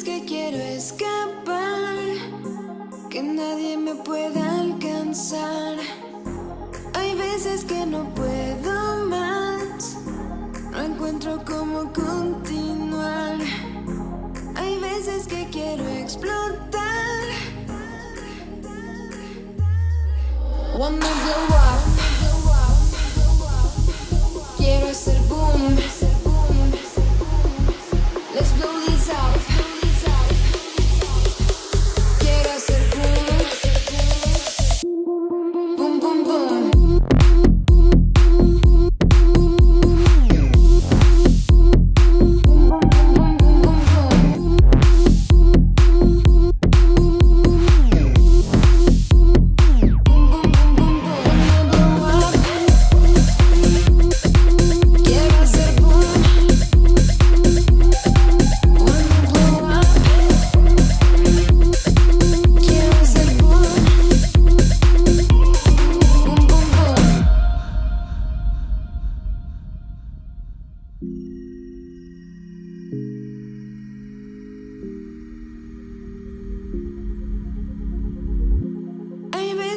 es que quiero escapar, que nadie me pueda alcanzar. Hay veces que no puedo más, no encuentro cómo continuar. Hay veces que quiero explotar. Wanna go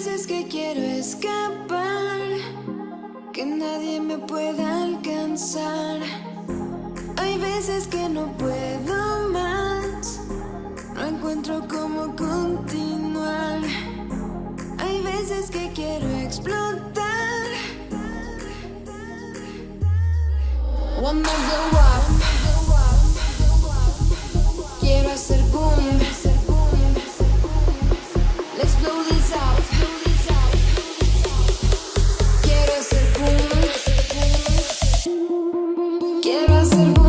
veces que quiero escapar, que nadie me pueda alcanzar. Hay veces que no puedo más, no encuentro cómo continuar. Hay veces que quiero explotar. Up. Sırma